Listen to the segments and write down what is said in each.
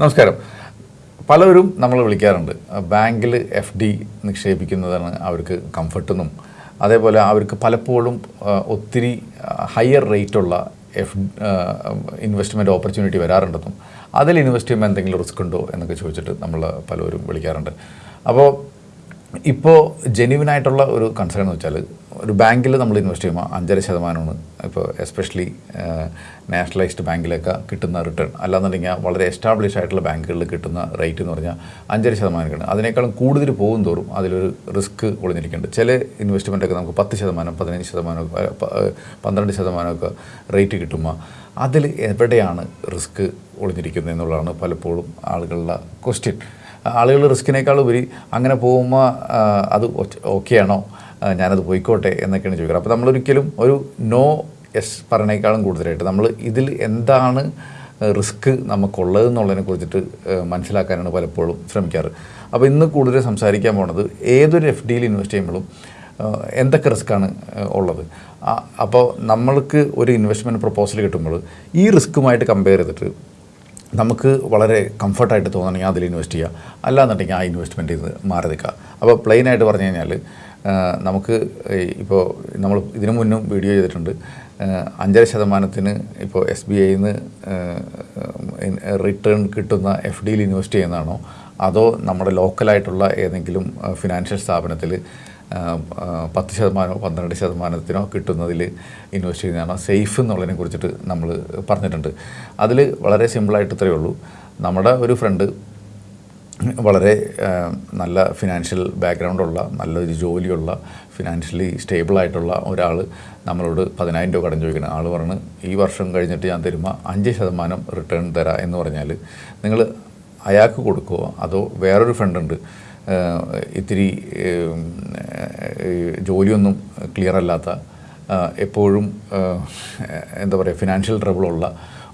നമസ്കാരം. പലരും നമ്മൾ വിളിക്കാറുണ്ട്. ബാങ്കിൽ എഫ് ഡി നിക്ഷേപിക്കുന്നതാണ് അവർക്ക് കംഫർട്ടെന്നും അതേപോലെ അവർക്ക് പലപ്പോഴും ഒത്തിരി ഹയർ റേറ്റുള്ള എഫ് ഇൻവെസ്റ്റ്മെന്റ് ഓപ്പർച്യൂണിറ്റി വരാറുണ്ടെന്നും അതിൽ ഇൻവെസ്റ്റ് ചെയ്യുമ്പോൾ എന്തെങ്കിലും റിസ്ക് ഉണ്ടോ എന്നൊക്കെ ചോദിച്ചിട്ട് നമ്മൾ പലരും വിളിക്കാറുണ്ട്. അപ്പോൾ ഇപ്പോൾ ജെന്യുവിനായിട്ടുള്ള ഒരു കൺസേൺ എന്ന് വെച്ചാൽ ഒരു ബാങ്കിൽ നമ്മൾ ഇൻവെസ്റ്റ് ചെയ്യുമ്പോൾ അഞ്ചര ശതമാനമാണ് ഇപ്പോൾ എസ്പെഷ്യലി നാഷണലൈസ്ഡ് ബാങ്കിലൊക്കെ കിട്ടുന്ന റിട്ടേൺ അല്ലാന്നുണ്ടെങ്കിൽ വളരെ എസ്റ്റാബ്ലിഷ് ആയിട്ടുള്ള ബാങ്കുകളിൽ കിട്ടുന്ന റേറ്റ് എന്ന് പറഞ്ഞാൽ അഞ്ചര ശതമാനമൊക്കെയാണ് അതിനേക്കാളും കൂടുതൽ പോകും തോറും അതിലൊരു റിസ്ക് ഒളിഞ്ഞിരിക്കുന്നുണ്ട്. ചില ഇൻവെസ്റ്റ്മെന്റൊക്കെ നമുക്ക് പത്ത് ശതമാനം പതിനഞ്ച് ശതമാനം പന്ത്രണ്ട് ശതമാനമൊക്കെ റേറ്റ് കിട്ടുമ്പോൾ അതിൽ എവിടെയാണ് റിസ്ക് ഒളിഞ്ഞിരിക്കുന്നത് എന്നുള്ളതാണ് പലപ്പോഴും ആളുകളുടെ ക്വസ്റ്റ്യൻ ആളുകൾ റിസ്കിനേക്കാൾ ഉപരി അങ്ങനെ പോകുമ്പോൾ അത് ഓക്കെയാണോ? ഞാനത് പോയിക്കോട്ടെ എന്നൊക്കെയാണ് ചോദിക്കുന്നത് അപ്പോൾ നമ്മളൊരിക്കലും ഒരു നോ എസ് പറഞ്ഞേക്കാളും കൂടുതലായിട്ട് നമ്മൾ ഇതിൽ എന്താണ് റിസ്ക് നമുക്കുള്ളത് എന്നുള്ളതിനെ കുറിച്ചിട്ട് മനസ്സിലാക്കാനാണ് പലപ്പോഴും ശ്രമിക്കാറ്. അപ്പോൾ ഇന്ന് കൂടുതൽ സംസാരിക്കാൻ പോണത് ഏതൊരു എഫ് ഡിയിൽ ഇൻവെസ്റ്റ് ചെയ്യുമ്പോഴും എന്തൊക്കെ റിസ്ക്കാണ് ഉള്ളത്? അപ്പോൾ നമ്മൾക്ക് ഒരു ഇൻവെസ്റ്റ്മെന്റ് പ്രപ്പോസൽ കിട്ടുമ്പോൾ ഈ റിസ്ക്കുമായിട്ട് കമ്പയർ ചെയ്തിട്ട് നമുക്ക് വളരെ കംഫർട്ടായിട്ട് തോന്നണമെങ്കിൽ അതിൽ ഇൻവെസ്റ്റ് ചെയ്യുക. അല്ലാന്നുണ്ടെങ്കിൽ ആ ഇൻവെസ്റ്റ്മെന്റ് ഇത് മാറി നിൽക്കുക അപ്പോൾ പ്ലെയിനായിട്ട് പറഞ്ഞു കഴിഞ്ഞാൽ നമുക്ക് ഇപ്പോൾ നമ്മൾ ഇതിനു മുന്നും വീഡിയോ ചെയ്തിട്ടുണ്ട്. അഞ്ചര ശതമാനത്തിന് ഇപ്പോൾ എസ് ബി ഐയിൽ നിന്ന് റിട്ടേൺ കിട്ടുന്ന എഫ് ഡിയിൽ ഇൻവെസ്റ്റ് ചെയ്യുന്നതാണോ? അതോ നമ്മുടെ ലോക്കലായിട്ടുള്ള ഏതെങ്കിലും ഫിനാൻഷ്യൽ സ്ഥാപനത്തിൽ പത്ത് ശതമാനമോ പന്ത്രണ്ട് ശതമാനത്തിനോ കിട്ടുന്നതിൽ ഇൻവെസ്റ്റ് ചെയ്യുന്നതാണോ? സേഫ് എന്നുള്ളതിനെ കുറിച്ചിട്ട് നമ്മൾ പറഞ്ഞിട്ടുണ്ട്. അതിൽ വളരെ സിമ്പിളായിട്ട് ഇത്രയേ ഉള്ളൂ. നമ്മുടെ ഒരു ഫ്രണ്ട് വളരെ നല്ല ഫിനാൻഷ്യൽ ബാക്ക്ഗ്രൗണ്ടുള്ള നല്ലൊരു ജോലിയുള്ള ഫിനാൻഷ്യലി സ്റ്റേബിളായിട്ടുള്ള ഒരാൾ നമ്മളോട് പതിനായിരം രൂപ കടം ചോദിക്കണം. ആൾ പറഞ്ഞ് ഈ വർഷം കഴിഞ്ഞിട്ട് ഞാൻ തരുമ്പോൾ അഞ്ച് ശതമാനം റിട്ടേൺ തരാം എന്ന് പറഞ്ഞാൽ നിങ്ങൾ അയാൾക്ക് കൊടുക്കുമോ അതോ വേറൊരു ഫണ്ടുണ്ട് ഇത്തിരി ജോലിയൊന്നും ക്ലിയർ അല്ലാത്ത എപ്പോഴും എന്താ പറയുക ഫിനാൻഷ്യൽ ട്രബിളുള്ള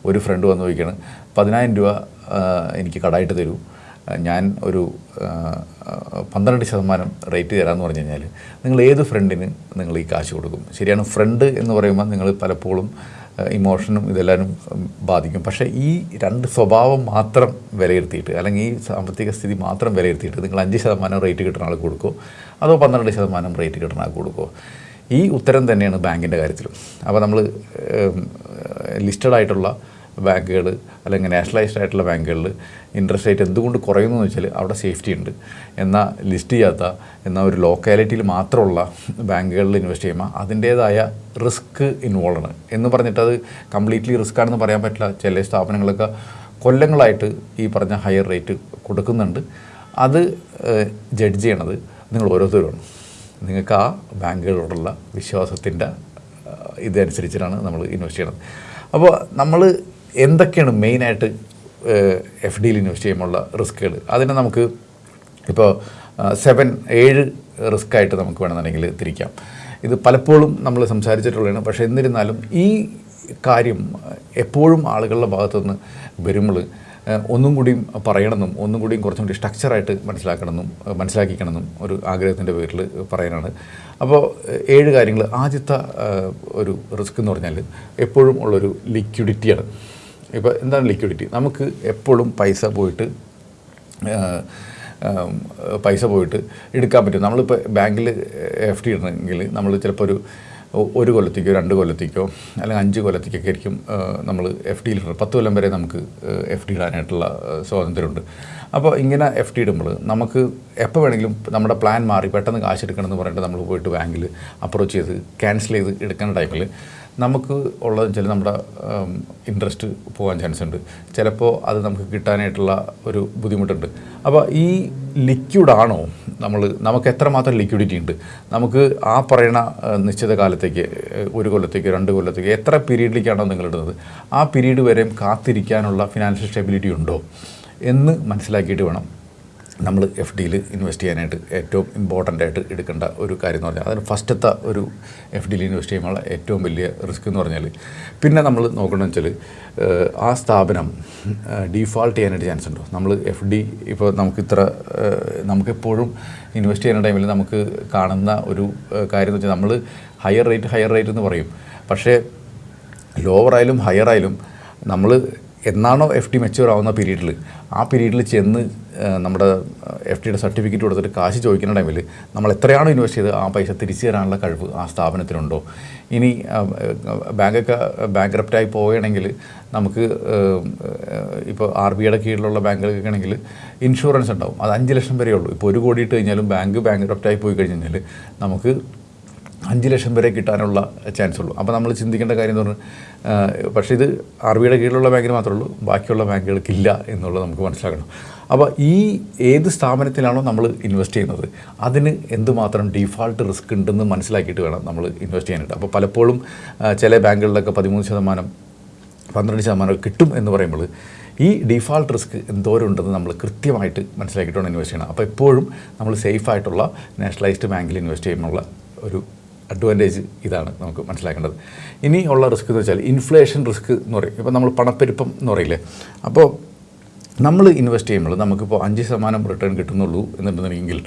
ഒരു ഫ്രണ്ട് വന്ന് ചോദിക്കുകയാണ്. പതിനായിരം രൂപ എനിക്ക് കടായിട്ട് തരൂ. ഞാൻ ഒരു പന്ത്രണ്ട് ശതമാനം റേറ്റ് തരാമെന്ന് പറഞ്ഞു കഴിഞ്ഞാൽ നിങ്ങൾ ഏത് ഫ്രണ്ടിന് നിങ്ങൾ ഈ കാശ് കൊടുക്കും? ശരിയാണ് ഫ്രണ്ട് എന്ന് പറയുമ്പോൾ നിങ്ങൾ പലപ്പോഴും ഇമോഷനും ഇതെല്ലാവരും ബാധിക്കും. പക്ഷേ ഈ രണ്ട് സ്വഭാവം മാത്രം വിലയിരുത്തിയിട്ട് അല്ലെങ്കിൽ ഈ സാമ്പത്തിക സ്ഥിതി മാത്രം വിലയിരുത്തിയിട്ട് നിങ്ങൾ അഞ്ച് ശതമാനം റേറ്റ് കിട്ടുന്ന ആൾക്ക് കൊടുക്കുമോ അതോ പന്ത്രണ്ട് ശതമാനം റേറ്റ് കിട്ടുന്ന ആൾക്ക് കൊടുക്കുമോ ഈ ഉത്തരം തന്നെയാണ് ബാങ്കിന്റെ കാര്യത്തിലും. അപ്പോൾ നമ്മൾ ലിസ്റ്റഡ് ആയിട്ടുള്ള ബാങ്കുകൾ അല്ലെങ്കിൽ നാഷണലൈസ്ഡ് ആയിട്ടുള്ള ബാങ്കുകളിൽ ഇൻട്രസ്റ്റ് റേറ്റ് എന്തുകൊണ്ട് കുറയുന്നു എന്ന് വെച്ചാൽ അവിടെ സേഫ്റ്റി ഉണ്ട്. എന്നാൽ ലിസ്റ്റ് ചെയ്യാത്ത എന്നാൽ ഒരു ലോക്കാലിറ്റിയിൽ മാത്രമുള്ള ബാങ്കുകളിൽ ഇൻവെസ്റ്റ് ചെയ്യുമ്പോൾ അതിന്റേതായ റിസ്ക് ഇൻവോൾവ് ആണ്. എന്ന് പറഞ്ഞിട്ട് അത് കംപ്ലീറ്റ്ലി റിസ്ക് ആണെന്ന് പറയാൻ പറ്റില്ല. ചില സ്ഥാപനങ്ങളൊക്കെ കൊല്ലങ്ങളായിട്ട് ഈ പറഞ്ഞ ഹയർ റേറ്റ് കൊടുക്കുന്നുണ്ട്. അത് ജഡ്ജ് ചെയ്യണത് നിങ്ങൾ ഓരോരുത്തരുമാണ് നിങ്ങൾക്ക് ആ ബാങ്കുകളോടുള്ള വിശ്വാസത്തിന്റെ ഇതനുസരിച്ചിട്ടാണ് നമ്മൾ ഇൻവെസ്റ്റ് ചെയ്യണത്. അപ്പോൾ നമ്മൾ എന്തൊക്കെയാണ് മെയിനായിട്ട് എഫ് ഡിയിൽ ഇൻവെസ്റ്റ് ചെയ്യുമ്പോഴുള്ള റിസ്ക്കുകൾ? അതിനെ നമുക്ക് ഇപ്പോൾ സെവൻ ഏഴ് റിസ്ക് ആയിട്ട് നമുക്ക് വേണമെന്നുണ്ടെങ്കിൽ തിരിക്കാം. ഇത് പലപ്പോഴും നമ്മൾ സംസാരിച്ചിട്ടുള്ളതാണ്. പക്ഷേ എന്നിരുന്നാലും ഈ കാര്യം എപ്പോഴും ആളുകളുടെ ഭാഗത്തുനിന്ന് വരുമ്പോൾ ഒന്നും കൂടിയും പറയണമെന്നും ഒന്നും കൂടിയും കുറച്ചും കൂടി സ്ട്രക്ചറായിട്ട് മനസ്സിലാക്കണമെന്നും മനസ്സിലാക്കിക്കണമെന്നും ഒരു ആഗ്രഹത്തിന്റെ പേരിൽ പറയാനാണ്. അപ്പോൾ ഏഴ് കാര്യങ്ങൾ ആദ്യത്തെ ഒരു റിസ്ക് എന്ന് പറഞ്ഞാൽ എപ്പോഴും ഉള്ളൊരു ലിക്വിഡിറ്റിയാണ് ഇപ്പോൾ എന്താണ് ലിക്വിഡിറ്റി നമുക്ക് എപ്പോഴും പൈസ പോയിട്ട് പൈസ പോയിട്ട് എടുക്കാൻ പറ്റും. നമ്മളിപ്പോൾ ബാങ്കിൽ എഫ് ഡി ഇടണമെങ്കിൽ നമ്മൾ ചിലപ്പോൾ ഒരു ഒരു കൊല്ലത്തേക്കോ രണ്ട് കൊല്ലത്തേക്കോ അല്ലെങ്കിൽ അഞ്ച് കൊല്ലത്തേക്കൊക്കെ ആയിരിക്കും നമ്മൾ എഫ് ഡിയിൽ ഇടുന്നത് പത്ത് കൊല്ലം വരെ നമുക്ക് എഫ് ഡി ഇടാനായിട്ടുള്ള സ്വാതന്ത്ര്യമുണ്ട്. അപ്പോൾ ഇങ്ങനെ എഫ് ഡി ഇടുമ്പോൾ നമുക്ക് എപ്പോൾ വേണമെങ്കിലും നമ്മുടെ പ്ലാൻ മാറി പെട്ടെന്ന് കാശ് എടുക്കണമെന്ന് പറഞ്ഞിട്ട് നമ്മൾ പോയിട്ട് ബാങ്കിൽ അപ്രോച്ച് ചെയ്ത് ക്യാൻസൽ ചെയ്ത് എടുക്കുന്ന ടൈമിൽ നമുക്ക് ഉള്ളതെന്ന് വെച്ചാൽ നമ്മുടെ ഇൻട്രസ്റ്റ് പോകാൻ ചാൻസ് ഉണ്ട്. ചിലപ്പോൾ അത് നമുക്ക് കിട്ടാനായിട്ടുള്ള ഒരു ബുദ്ധിമുട്ടുണ്ട്. അപ്പോൾ ഈ ലിക്വിഡാണോ നമ്മൾ നമുക്ക് എത്രമാത്രം ലിക്വിഡിറ്റി ഉണ്ട്? നമുക്ക് ആ പറയണ നിശ്ചിത കാലത്തേക്ക് ഒരു കൊല്ലത്തേക്ക് രണ്ട് കൊല്ലത്തേക്ക് എത്ര പീരീഡിലേക്കാണോ നിങ്ങൾ ഇടുന്നത്? ആ പീരീഡ് വരെയും കാത്തിരിക്കാനുള്ള ഫിനാൻഷ്യൽ സ്റ്റെബിലിറ്റി ഉണ്ടോ? എന്ന് മനസ്സിലാക്കിയിട്ട് വേണം. നമ്മൾ എഫ് ഡിയിൽ ഇൻവെസ്റ്റ് ചെയ്യാനായിട്ട് ഏറ്റവും ഇമ്പോർട്ടന്റ് ആയിട്ട് എടുക്കേണ്ട ഒരു കാര്യം എന്ന് പറഞ്ഞാൽ അതിന് ഫസ്റ്റത്തെ ഒരു എഫ് ഡിയിൽ ഇൻവെസ്റ്റ് ചെയ്യുമ്പോൾ ഏറ്റവും വലിയ റിസ്ക് എന്ന് പറഞ്ഞാൽ പിന്നെ നമ്മൾ നോക്കണമെന്ന് വെച്ചാൽ ആ സ്ഥാപനം ഡീഫാൾട്ട് ചെയ്യാനായിട്ട് ചാൻസ് ഉണ്ടോ? നമ്മൾ എഫ് ഡി ഇപ്പോൾ നമുക്ക് ഇത്ര നമുക്കെപ്പോഴും ഇൻവെസ്റ്റ് ചെയ്യുന്ന ടൈമിൽ നമുക്ക് കാണുന്ന ഒരു കാര്യം എന്ന് വെച്ചാൽ നമ്മൾ ഹയർ റേറ്റ് ഹയർ റേറ്റ് എന്ന് പറയും. പക്ഷേ ലോവർ ആയാലും ഹയർ ആയാലും നമ്മൾ എന്നാണോ എഫ് ഡി മെച്യൂർ ആവുന്ന പീരീഡിൽ ആ പീരീഡിൽ ചെന്ന് നമ്മുടെ എഫ് ഡിയുടെ സർട്ടിഫിക്കറ്റ് കൊടുത്തിട്ട് കാശ് ചോദിക്കുന്ന ടൈമിൽ നമ്മൾ എത്രയാണോ ഇൻവെസ്റ്റ് ചെയ്ത് ആ പൈസ തിരിച്ചു തരാനുള്ള കഴിവ് ആ സ്ഥാപനത്തിനുണ്ടോ? ഇനി ബാങ്കൊക്കെ ബാങ്ക്രപ്റ്റായി പോവുകയാണെങ്കിൽ നമുക്ക് ഇപ്പോൾ ആർ ബി ഐയുടെ കീഴിലുള്ള ബാങ്കുകൾക്ക് ആണെങ്കിൽ ഇൻഷുറൻസ് ഉണ്ടാവും. അത് അഞ്ച് ലക്ഷം വരെയുള്ളൂ ഇപ്പോൾ ഒരു കോടി ഇട്ട് കഴിഞ്ഞാലും ബാങ്ക് ബാങ്ക്രപ്റ്റായി പോയി കഴിഞ്ഞാൽ നമുക്ക് അഞ്ച് ലക്ഷം വരെ കിട്ടാനുള്ള ചാൻസ് ഉള്ളൂ. അപ്പോൾ നമ്മൾ ചിന്തിക്കേണ്ട കാര്യം എന്ന് പറഞ്ഞാൽ പക്ഷേ ഇത് ആർ ബിയുടെ കീഴിലുള്ള ബാങ്കിന് മാത്രമേ ഉള്ളൂ ബാക്കിയുള്ള ബാങ്കുകൾക്കില്ല എന്നുള്ളത് നമുക്ക് മനസ്സിലാക്കണം. അപ്പോൾ ഈ ഏത് സ്ഥാപനത്തിലാണോ നമ്മൾ ഇൻവെസ്റ്റ് ചെയ്യുന്നത് അതിന് എന്തുമാത്രം ഡീഫാൾട്ട് റിസ്ക് ഉണ്ടെന്ന് മനസ്സിലാക്കിയിട്ട് വേണം നമ്മൾ ഇൻവെസ്റ്റ് ചെയ്യാനായിട്ട്. അപ്പോൾ പലപ്പോഴും ചില ബാങ്കുകളിലൊക്കെ പതിമൂന്ന് ശതമാനം പന്ത്രണ്ട് ശതമാനം കിട്ടും എന്ന് പറയുമ്പോൾ ഈ ഡിഫാൾട്ട് റിസ്ക് എന്തോരം ഉണ്ടെന്ന് നമ്മൾ കൃത്യമായിട്ട് മനസ്സിലാക്കിയിട്ടാണ് ഇൻവെസ്റ്റ് ചെയ്യണം. അപ്പോൾ എപ്പോഴും നമ്മൾ സേഫ് ആയിട്ടുള്ള നാഷണലൈസ്ഡ് ബാങ്കിൽ ഇൻവെസ്റ്റ് ചെയ്യുമ്പോൾ ഒരു അഡ്വാന്റേജ് ഇതാണ് നമുക്ക് മനസ്സിലാക്കേണ്ടത്. ഇനി ഉള്ള റിസ്ക് എന്ന് വെച്ചാൽ ഇൻഫ്ലേഷൻ റിസ്ക് എന്ന് പറയും. ഇപ്പോൾ നമ്മൾ പണപ്പെരുപ്പം എന്ന് പറയില്ലേ? അപ്പോൾ നമ്മൾ ഇൻവെസ്റ്റ് ചെയ്യുമ്പോൾ നമുക്കിപ്പോൾ അഞ്ച് ശതമാനം റിട്ടേൺ കിട്ടുന്നുള്ളൂ എന്നുണ്ടെന്നുണ്ടെങ്കിൽ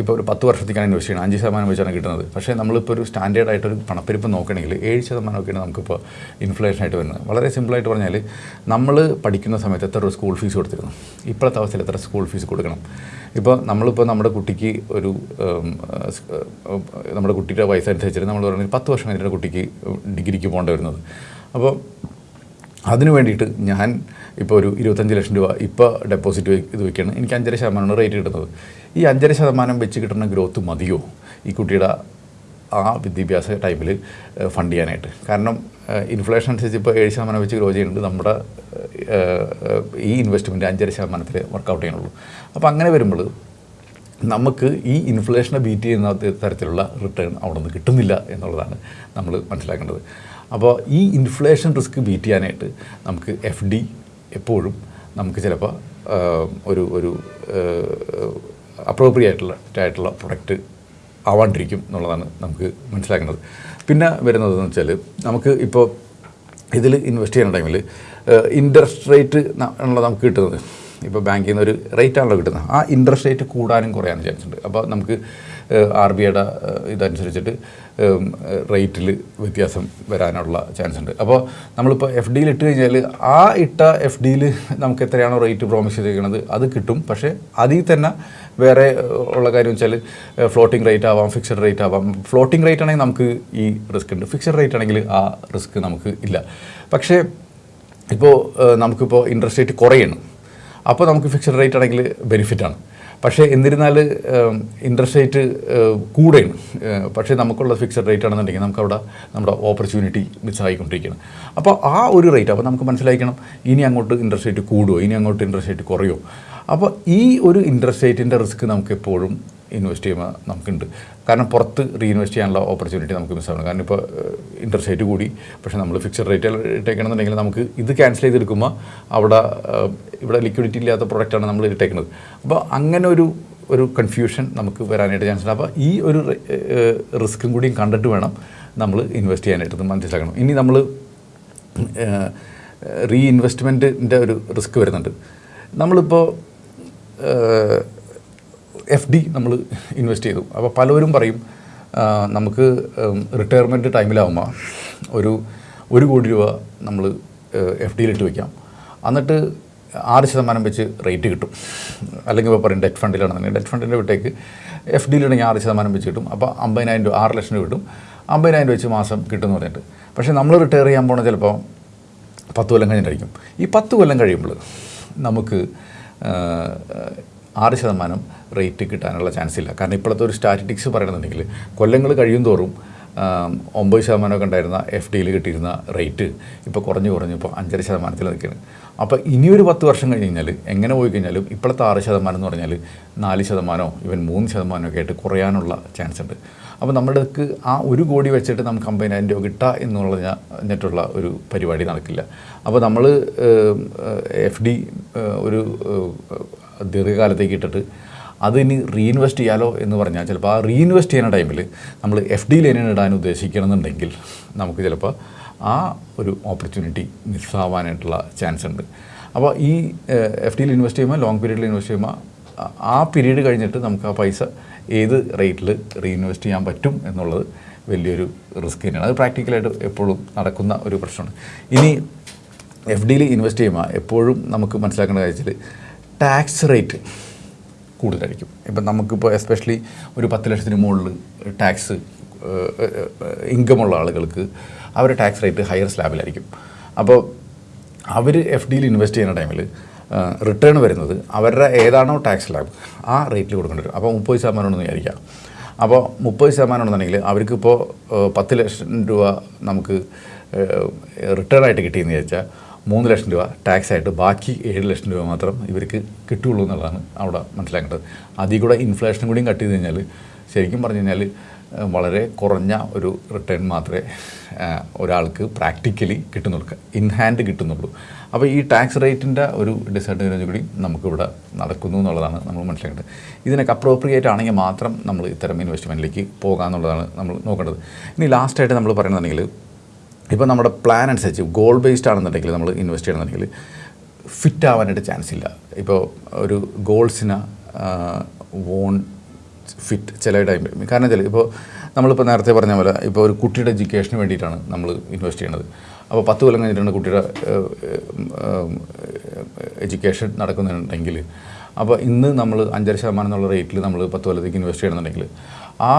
ഇപ്പോൾ ഒരു പത്ത് വർഷത്തേക്കാണ് ഇൻവെസ്റ്റ് ചെയ്യുന്നത്. അഞ്ച് ശതമാനം വെച്ചാണ് കിട്ടുന്നത്. പക്ഷേ നമ്മളിപ്പോൾ ഒരു സ്റ്റാൻഡേർഡ് ആയിട്ടൊരു പണപ്പെരുപ്പ് നോക്കണമെങ്കിൽ ഏഴ് ശതമാനമൊക്കെയാണ് നമുക്കിപ്പോൾ ഇൻഫ്ലേഷൻ ആയിട്ട് വരുന്നത്. വളരെ സിമ്പിളായിട്ട് പറഞ്ഞാൽ നമ്മൾ പഠിക്കുന്ന സമയത്ത് എത്ര സ്കൂൾ ഫീസ് കൊടുത്തിരുന്നു? ഇപ്പോഴത്തെ അവസ്ഥയിൽ എത്ര സ്കൂൾ ഫീസ് കൊടുക്കണം? ഇപ്പോൾ നമ്മളിപ്പോൾ നമ്മുടെ കുട്ടിക്ക് ഒരു നമ്മുടെ കുട്ടിയുടെ വയസ്സനുസരിച്ചിട്ട് നമ്മൾ പറഞ്ഞാൽ പത്ത് വർഷം കഴിഞ്ഞിട്ട് കുട്ടിക്ക് ഡിഗ്രിക്ക് പോകേണ്ടി വരുന്നത്. അപ്പോൾ അതിന് വേണ്ടിയിട്ട് ഞാൻ ഇപ്പോൾ ഒരു ഇരുപത്തഞ്ച് ലക്ഷം രൂപ ഇപ്പോൾ ഡെപ്പോസിറ്റ് ഇത് വയ്ക്കുകയാണ് എനിക്ക് അഞ്ചര ശതമാനമാണ് റേറ്റ് കിട്ടുന്നത്. ഈ അഞ്ചര ശതമാനം വെച്ച് കിട്ടുന്ന ഗ്രോത്ത് മതിയോ? ഈ കുട്ടിയുടെ ആ വിദ്യാഭ്യാസ ടൈമിൽ ഫണ്ട് ചെയ്യാനായിട്ട്. കാരണം ഇൻഫ്ലേഷൻ അനുസരിച്ച് ഇപ്പോൾ ഏഴ് ശതമാനം വെച്ച് ഗ്രോ ചെയ്യുന്നുണ്ട് നമ്മുടെ ഈ ഇൻവെസ്റ്റ്മെന്റ് അഞ്ചര ശതമാനത്തിൽ വർക്കൗട്ട് ചെയ്യണുള്ളൂ. അപ്പോൾ അങ്ങനെ വരുമ്പോൾ നമുക്ക് ഈ ഇൻഫ്ലേഷനെ ബീറ്റ് ചെയ്യുന്ന തരത്തിലുള്ള റിട്ടേൺ അവിടെ നിന്ന് കിട്ടുന്നില്ല എന്നുള്ളതാണ് നമ്മൾ മനസ്സിലാക്കേണ്ടത്. അപ്പോൾ ഈ ഇൻഫ്ലേഷൻ റിസ്ക് ബീറ്റ് ചെയ്യാനായിട്ട് നമുക്ക് എഫ് ഡി എപ്പോഴും നമുക്ക് ചിലപ്പോൾ ഒരു ഒരു അപ്രോപ്രിയേറ്റുള്ള ആയിട്ടുള്ള പ്രൊഡക്റ്റ് ആവാണ്ടിരിക്കും എന്നുള്ളതാണ് നമുക്ക് മനസ്സിലാക്കേണ്ടത്. പിന്നെ വരുന്നതെന്ന് വെച്ചാൽ നമുക്ക് ഇപ്പോൾ ഇതിൽ ഇൻവെസ്റ്റ് ചെയ്യുന്ന ടൈമിൽ ഇൻട്രസ്റ്റ് റേറ്റ് ഉള്ള നമുക്ക് കിട്ടുന്നത്. ഇപ്പോൾ ബാങ്കിൽ നിന്ന് ഒരു റേറ്റ് ആണല്ലോ കിട്ടുന്നത്. ആ ഇൻട്രസ്റ്റ് റേറ്റ് കൂടാനും കുറയാനും ചാൻസ് ഉണ്ട്. അപ്പോൾ നമുക്ക് ആർ ബി ഐയുടെ ഇതനുസരിച്ചിട്ട് റേറ്റിൽ വ്യത്യാസം വരാനുള്ള ചാൻസ് ഉണ്ട്. അപ്പോൾ നമ്മളിപ്പോൾ എഫ് ഡിയിൽ ഇട്ട് കഴിഞ്ഞാൽ ആ ഇട്ട എഫ് ഡിയിൽ നമുക്ക് എത്രയാണോ റേറ്റ് പ്രോമിസ് ചെയ്തിരിക്കുന്നത് അത് കിട്ടും. പക്ഷേ അതിൽ തന്നെ വേറെ ഉള്ള കാര്യം വെച്ചാൽ ഫ്ലോട്ടിംഗ് റേറ്റ് ആവാം ഫിക്സഡ് റേറ്റ് ആവാം. ഫ്ലോട്ടിംഗ് റേറ്റ് ആണെങ്കിൽ നമുക്ക് ഈ റിസ്ക് ഉണ്ട്. ഫിക്സഡ് റേറ്റ് ആണെങ്കിൽ ആ റിസ്ക് നമുക്ക് ഇല്ല. പക്ഷേ ഇപ്പോൾ നമുക്കിപ്പോൾ ഇൻട്രസ്റ്റ് റേറ്റ് കുറയണം. അപ്പോൾ നമുക്ക് ഫിക്സഡ് റേറ്റ് ആണെങ്കിൽ ബെനിഫിറ്റാണ് പക്ഷേ എന്നിരുന്നാൽ ഇൻട്രസ്റ്റ് റേറ്റ് കൂടെയാണ് പക്ഷേ നമുക്കുള്ള ഫിക്സഡ് റേറ്റ് ആണെന്നുണ്ടെങ്കിൽ നമുക്കവിടെ നമ്മുടെ ഓപ്പർച്യൂണിറ്റി മിസ്സായിക്കൊണ്ടിരിക്കുകയാണ് അപ്പോൾ ആ ഒരു റേറ്റ് അപ്പോൾ നമുക്ക് മനസ്സിലാക്കണം ഇനി അങ്ങോട്ട് ഇൻട്രസ്റ്റ് റേറ്റ് കൂടുമോ ഇനി അങ്ങോട്ട് ഇൻട്രസ്റ്റ് റേറ്റ് കുറയുമോ അപ്പോൾ ഈ ഒരു ഇൻട്രസ്റ്റ് റേറ്റിന്റെ റിസ്ക് നമുക്ക് എപ്പോഴും ഇൻവെസ്റ്റ് ചെയ്യുമ്പോൾ നമുക്കുണ്ട്. കാരണം പുറത്ത് റീഇൻവെസ്റ്റ് ചെയ്യാനുള്ള ഓപ്പർച്യൂണിറ്റി നമുക്ക് മിസ്സാവണം കാരണം ഇപ്പോൾ ഇൻട്രസ്റ്റ് റേറ്റ് കൂടി. പക്ഷേ നമ്മൾ ഫിക്സഡ് റേറ്റ് ഇട്ടേക്കണമെന്നുണ്ടെങ്കിൽ നമുക്ക് ഇത് ക്യാൻസൽ ചെയ്തെടുക്കുമ്പോൾ അവിടെ ഇവിടെ ലിക്വിഡിറ്റി ഇല്ലാത്ത പ്രൊഡക്റ്റാണ് നമ്മൾ ഇട്ടേക്കുന്നത്. അപ്പോൾ അങ്ങനെ ഒരു ഒരു കൺഫ്യൂഷൻ നമുക്ക് വരാനായിട്ട് ചാൻസ് ഉണ്ട്. അപ്പോൾ ഈ ഒരു റിസ്ക്കും കൂടിയും കണ്ടിട്ട് വേണം നമ്മൾ ഇൻവെസ്റ്റ് ചെയ്യാനായിട്ട് മനസ്സിലാക്കണം. ഇനി നമ്മൾ റീഇൻവെസ്റ്റ്മെന്റിന്റെ ഒരു റിസ്ക് വരുന്നുണ്ട്. നമ്മളിപ്പോൾ എഫ് ഡി നമ്മൾ ഇൻവെസ്റ്റ് ചെയ്തു. അപ്പോൾ പലവരും പറയും നമുക്ക് റിട്ടയർമെന്റ് ടൈമിലാവുമ്പോൾ ഒരു ഒരു കോടി രൂപ നമ്മൾ എഫ് ഡിയിലിട്ട് വയ്ക്കാം എന്നിട്ട് ആറ് ശതമാനം വെച്ച് റേറ്റ് കിട്ടും. അല്ലെങ്കിൽ ഇപ്പോൾ പറയും ഡെറ്റ് ഫണ്ടിലാണെന്നുണ്ടെങ്കിൽ ഡെറ്റ് ഫണ്ടിന്റെ വിട്ടേക്ക് എഫ് ഡിയിലാണെങ്കിൽ ആറ് ശതമാനം വെച്ച് കിട്ടും. അപ്പോൾ അമ്പതിനായിരം രൂപ ആറ് ലക്ഷം രൂപ കിട്ടും. അമ്പതിനായിരം രൂപ വെച്ച് മാസം കിട്ടുമെന്ന് പറഞ്ഞിട്ട്. പക്ഷേ നമ്മൾ റിട്ടയർ ചെയ്യാൻ പോണ ചിലപ്പോൾ പത്ത് കൊല്ലം കഴിഞ്ഞിട്ടായിരിക്കും. ഈ പത്ത് കൊല്ലം കഴിയുമ്പോൾ നമുക്ക് ആറ് ശതമാനം റേറ്റ് കിട്ടാനുള്ള ചാൻസ് ഇല്ല. കാരണം ഇപ്പോഴത്തെ ഒരു സ്റ്റാറ്റിറ്റിക്സ് പറയണമെന്നുണ്ടെങ്കിൽ കൊല്ലങ്ങൾ കഴിയും തോറും ഒമ്പത് ശതമാനമൊക്കെ ഉണ്ടായിരുന്ന എഫ് ഡിയിൽ കിട്ടിയിരുന്ന റേറ്റ് ഇപ്പോൾ കുറഞ്ഞു കുറഞ്ഞ് ഇപ്പോൾ അഞ്ചര ശതമാനത്തിൽ നിൽക്കുകയാണ്. അപ്പോൾ ഇനിയൊരു പത്ത് വർഷം കഴിഞ്ഞ് കഴിഞ്ഞാൽ എങ്ങനെ പോയി കഴിഞ്ഞാലും ഇപ്പോഴത്തെ ആറ് ശതമാനം എന്ന് പറഞ്ഞാൽ നാല് ശതമാനമോ ഇവൻ മൂന്ന് ശതമാനമൊക്കെ ആയിട്ട് കുറയാനുള്ള ചാൻസ് ഉണ്ട്. അപ്പോൾ നമ്മുടെക്ക് ആ ഒരു കോടി വെച്ചിട്ട് നമുക്ക് അമ്പതിനായിരം രൂപ കിട്ടുക എന്നുള്ള എന്നിട്ടുള്ള ഒരു പരിപാടി നടക്കില്ല. അപ്പോൾ നമ്മൾ എഫ് ഡി ഒരു ദീർഘകാലത്തേക്ക് ഇട്ടിട്ട് അതിന് റീഇൻവെസ്റ്റ് ചെയ്യാലോ എന്ന് പറഞ്ഞാൽ ചിലപ്പോൾ ആ റീഇൻവെസ്റ്റ് ചെയ്യുന്ന ടൈമിൽ നമ്മൾ എഫ് ഡി ലൈനിന് ഇടാൻ ഉദ്ദേശിക്കണമെന്നുണ്ടെങ്കിൽ നമുക്ക് ചിലപ്പോൾ ആ ഒരു ഓപ്പർച്യൂണിറ്റി മിസ്സാവാനായിട്ടുള്ള ചാൻസ് ഉണ്ട്. അപ്പോൾ ഈ എഫ് ഡിയിൽ ഇൻവെസ്റ്റ് ചെയ്യുമ്പോൾ ലോങ് പീരീഡിൽ ഇൻവെസ്റ്റ് ചെയ്യുമ്പോൾ ആ പീരീഡ് കഴിഞ്ഞിട്ട് നമുക്ക് ആ പൈസ ഏത് റേറ്റിൽ റീഇൻവെസ്റ്റ് ചെയ്യാൻ പറ്റും എന്നുള്ളത് വലിയൊരു റിസ്ക് തന്നെയാണ്. അത് പ്രാക്ടിക്കലായിട്ട് എപ്പോഴും നടക്കുന്ന ഒരു പ്രശ്നമാണ്. ഇനി എഫ് ഡിയിൽ ഇൻവെസ്റ്റ് ചെയ്യുമ്പോൾ എപ്പോഴും നമുക്ക് മനസ്സിലാക്കേണ്ട കാര്യത്തിൽ ടാക്സ് റേറ്റ് കൂടുതലായിരിക്കും. ഇപ്പം നമുക്കിപ്പോൾ എസ്പെഷ്യലി ഒരു പത്ത് ലക്ഷത്തിന് മുകളിൽ ടാക്സ് ഇൻകമുള്ള ആളുകൾക്ക് അവരുടെ ടാക്സ് റേറ്റ് ഹയർ സ്ലാബിലായിരിക്കും അപ്പോൾ അവർ എഫ് ഡിയിൽ ഇൻവെസ്റ്റ് ചെയ്യുന്ന ടൈമിൽ റിട്ടേൺ വരുന്നത് അവരുടെ ഏതാണോ ടാക്സ് സ്ലാബ് ആ റേറ്റിൽ കൊടുക്കേണ്ടി വരും. അപ്പോൾ മുപ്പത് ശതമാനമാണെന്ന് വിചാരിക്കാം അപ്പോൾ മുപ്പത് ശതമാനം ഉണ്ടെന്നുണ്ടെങ്കിൽ അവർക്കിപ്പോൾ പത്ത് ലക്ഷം രൂപ നമുക്ക് റിട്ടേൺ ആയിട്ട് കിട്ടിയെന്ന് വിചാരിച്ചാൽ മൂന്ന് ലക്ഷം രൂപ ടാക്സ് ആയിട്ട് ബാക്കി ഏഴ് ലക്ഷം രൂപ മാത്രം ഇവർക്ക് കിട്ടുകയുള്ളൂ എന്നുള്ളതാണ് അവിടെ മനസ്സിലാക്കേണ്ടത്. അതിൽ കൂടെ ഇൻഫ്ലേഷനും കൂടിയും കട്ട് ചെയ്ത് കഴിഞ്ഞാൽ ശരിക്കും പറഞ്ഞു കഴിഞ്ഞാൽ വളരെ കുറഞ്ഞ ഒരു റിട്ടേൺ മാത്രമേ ഒരാൾക്ക് പ്രാക്ടിക്കലി കിട്ടുന്നുള്ളൂ. ഇൻ ഹാൻഡ് കിട്ടുന്നുള്ളൂ. അപ്പോൾ ഈ ടാക്സ് റേറ്റിന്റെ ഒരു ഡിസഡ്വാന്റേജ് കൂടി നമുക്കിവിടെ നടക്കുന്നു എന്നുള്ളതാണ് നമ്മൾ മനസ്സിലാക്കേണ്ടത്. ഇതിനൊക്കെ അപ്രോപ്രിയേറ്റ് ആണെങ്കിൽ മാത്രം നമ്മൾ ഇത്തരം ഇൻവെസ്റ്റ്മെന്റിലേക്ക് പോകാമെന്നുള്ളതാണ് നമ്മൾ നോക്കേണ്ടത്. ഇനി ലാസ്റ്റായിട്ട് നമ്മൾ പറയുന്നുണ്ടെങ്കിൽ ഇപ്പോൾ നമ്മുടെ പ്ലാൻ അനുസരിച്ച് ഗോൾ ബേസ്ഡ് ആണെന്നുണ്ടെങ്കിൽ നമ്മൾ ഇൻവെസ്റ്റ് ചെയ്യണമെന്നുണ്ടെങ്കിൽ ഫിറ്റ് ആവാനായിട്ട് ചാൻസ് ഇല്ല. ഇപ്പോൾ ഒരു ഗോൾസിന് വോൺ ഫിറ്റ് ചില ടൈം കാരണം വെച്ചാൽ ഇപ്പോൾ നമ്മളിപ്പോൾ നേരത്തെ പറഞ്ഞ പോലെ ഇപ്പോൾ ഒരു കുട്ടിയുടെ എഡ്യൂക്കേഷന് വേണ്ടിയിട്ടാണ് നമ്മൾ ഇൻവെസ്റ്റ് ചെയ്യുന്നത് അപ്പോൾ പത്ത് കൊല്ലം കഴിഞ്ഞിട്ടാണ് കുട്ടിയുടെ എഡ്യൂക്കേഷൻ നടക്കുന്നുണ്ടെങ്കിൽ അപ്പോൾ ഇന്ന് നമ്മൾ അഞ്ചര ശതമാനം എന്നുള്ള റേറ്റിൽ നമ്മൾ പത്ത് കൊല്ലത്തേക്ക് ഇൻവെസ്റ്റ് ചെയ്യണമെന്നുണ്ടെങ്കിൽ ആ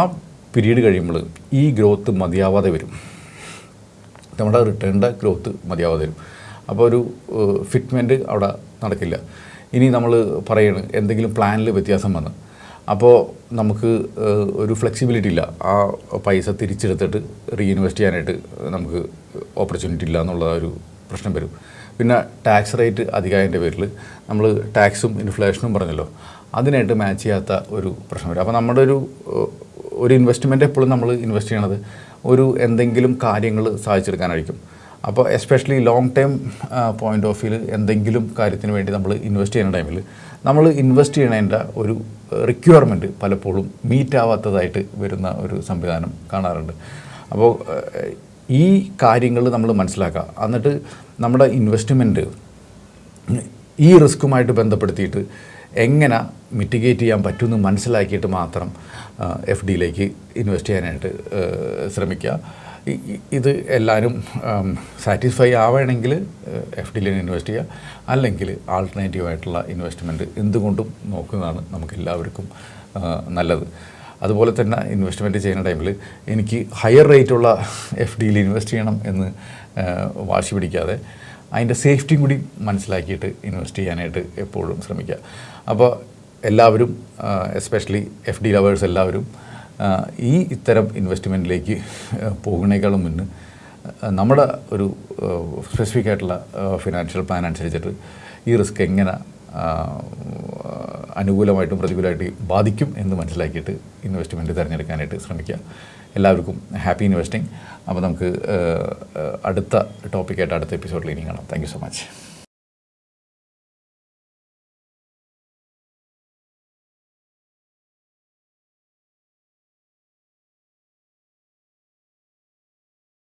പീരീഡ് കഴിയുമ്പോൾ ഈ ഗ്രോത്ത് മതിയാവാതെ വരും. നമ്മുടെ റിട്ടേണിന്റെ ഗ്രോത്ത് മതിയാവാതെ വരും. അപ്പോൾ ഒരു ഫിറ്റ്മെന്റ് അവിടെ നടക്കില്ല. ഇനി നമ്മൾ പറയണ് എന്തെങ്കിലും പ്ലാനിൽ വ്യത്യാസം വന്ന്. അപ്പോൾ നമുക്ക് ഒരു ഫ്ലെക്സിബിലിറ്റി ഇല്ല. ആ പൈസ തിരിച്ചെടുത്തിട്ട് റീഇൻവെസ്റ്റ് ചെയ്യാനായിട്ട് നമുക്ക് ഓപ്പർച്യൂണിറ്റി ഇല്ല എന്നുള്ള ഒരു പ്രശ്നം വരും. പിന്നെ ടാക്സ് റേറ്റ് അധികമായതിന്റെ പേരിൽ നമ്മൾ ടാക്സും ഇൻഫ്ലേഷനും പറഞ്ഞല്ലോ. അതിനായിട്ട് മാച്ച് ചെയ്യാത്ത ഒരു പ്രശ്നം വരും. അപ്പോൾ നമ്മുടെ ഒരു ഒരു ഇൻവെസ്റ്റ്മെന്റ് എപ്പോഴും നമ്മൾ ഇൻവെസ്റ്റ് ചെയ്യണത് ഒരു എന്തെങ്കിലും കാര്യങ്ങൾ സാധിച്ചെടുക്കാനായിരിക്കും. അപ്പോൾ especially long time point of വ്യൂവിൽ എന്തെങ്കിലും കാര്യത്തിന് വേണ്ടി നമ്മൾ ഇൻവെസ്റ്റ് ചെയ്യുന്ന ടൈമിൽ നമ്മൾ ഇൻവെസ്റ്റ് ചെയ്യണതിന്റെ ഒരു റിക്വയർമെന്റ് പലപ്പോഴും മീറ്റ് ആവാത്തതായിട്ട് വരുന്ന ഒരു സംവിധാനം കാണാറുണ്ട്. അപ്പോൾ ഈ കാര്യങ്ങൾ നമ്മൾ മനസ്സിലാക്കുക. എന്നിട്ട് നമ്മുടെ ഇൻവെസ്റ്റ്മെന്റ് ഈ റിസ്ക്കുമായിട്ട് ബന്ധപ്പെടുത്തിയിട്ട് എങ്ങനെ മിറ്റിഗേറ്റ് ചെയ്യാൻ പറ്റുമെന്ന് മനസ്സിലാക്കിയിട്ട് മാത്രം എഫ് ഡിയിലേക്ക് ഇൻവെസ്റ്റ് ചെയ്യാനായിട്ട് ശ്രമിക്കുക. ഇത് എല്ലാവരും സാറ്റിസ്ഫൈ ആവണമെങ്കിൽ എഫ് ഡിയിൽ ഇൻവെസ്റ്റ് ചെയ്യുക. അല്ലെങ്കിൽ ആൾട്ടർനേറ്റീവ് ആയിട്ടുള്ള ഇൻവെസ്റ്റ്മെന്റ് എന്തുകൊണ്ടും നോക്കുന്നതാണ് നമുക്ക് എല്ലാവർക്കും നല്ലത്. അതുപോലെ തന്നെ ഇൻവെസ്റ്റ്മെന്റ് ചെയ്യുന്ന ടൈമിൽ എനിക്ക് ഹയർ റേറ്റുള്ള എഫ് ഡിയിൽ ഇൻവെസ്റ്റ് ചെയ്യണം എന്ന് വാശി പിടിക്കാതെ അതിന്റെ സേഫ്റ്റിയും കൂടി മനസ്സിലാക്കിയിട്ട് ഇൻവെസ്റ്റ് ചെയ്യാനായിട്ട് എപ്പോഴും ശ്രമിക്കുക. അപ്പോൾ എല്ലാവരും എസ്പെഷ്യലി എഫ് ഡി ലവേഴ്സ് എല്ലാവരും ഈ ഇത്തരം ഇൻവെസ്റ്റ്മെന്റിലേക്ക് പോകുന്നേക്കാളും മുന്നേ നമ്മുടെ ഒരു സ്പെസിഫിക് ആയിട്ടുള്ള ഫിനാൻഷ്യൽ പ്ലാൻ അനുസരിച്ചിട്ട് ഈ റിസ്ക് എങ്ങനെ അനുകൂലമായിട്ടും പ്രതികൂലമായിട്ട് ബാധിക്കും എന്ന് മനസ്സിലാക്കിയിട്ട് ഇൻവെസ്റ്റ്മെന്റ് തിരഞ്ഞെടുക്കാനായിട്ട് ശ്രമിക്കുക. എല്ലാവർക്കും ഹാപ്പി ഇൻവെസ്റ്റിംഗ്. അപ്പോൾ നമുക്ക് അടുത്ത ടോപ്പിക്കായിട്ട് അടുത്ത എപ്പിസോഡിൽ ഇനി കാണാം. Thank so much